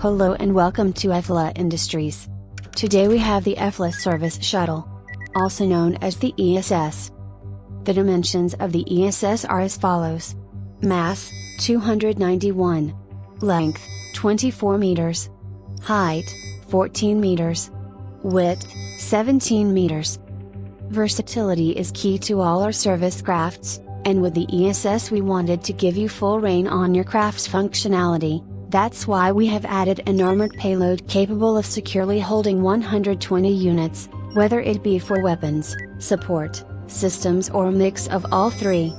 Hello and welcome to EFLA Industries. Today we have the EFLA Service Shuttle, also known as the ESS. The dimensions of the ESS are as follows. Mass, 291. Length, 24 meters. Height, 14 meters. Width, 17 meters. Versatility is key to all our service crafts, and with the ESS we wanted to give you full rein on your craft's functionality, that's why we have added an armored payload capable of securely holding 120 units, whether it be for weapons, support, systems or a mix of all three.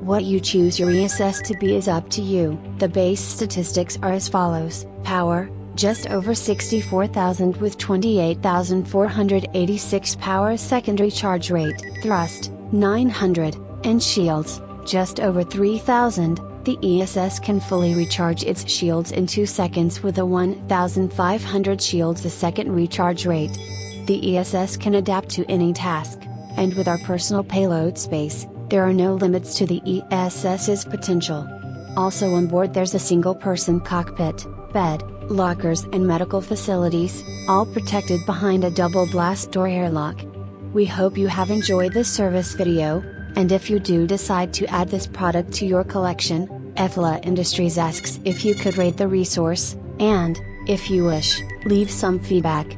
What you choose your ESS to be is up to you. The base statistics are as follows, power, just over 64,000 with 28,486 power secondary charge rate, thrust, 900, and shields, just over 3,000, the ESS can fully recharge its shields in 2 seconds with a 1500 shields a second recharge rate. The ESS can adapt to any task, and with our personal payload space, there are no limits to the ESS's potential. Also on board there's a single person cockpit, bed, lockers and medical facilities, all protected behind a double blast door airlock. We hope you have enjoyed this service video, and if you do decide to add this product to your collection, EFLA Industries asks if you could rate the resource, and, if you wish, leave some feedback.